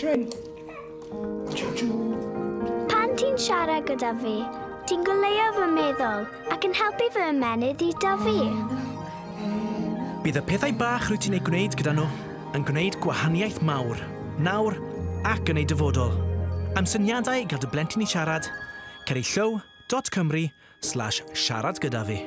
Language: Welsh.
Tren. Pan ti'n siarad gyda fi, ti'n goleio fy meddwl ac yn helpu fy ymenydd i dyfu. Bydd y pethau bach rwy ti'n ei gwneud gyda nhw yn gwneud gwahaniaeth mawr, nawr ac yn ei dyfodol. Am syniadau i gael dy blentyn i siarad, cer i llaw.cymru slash siarad gyda fi.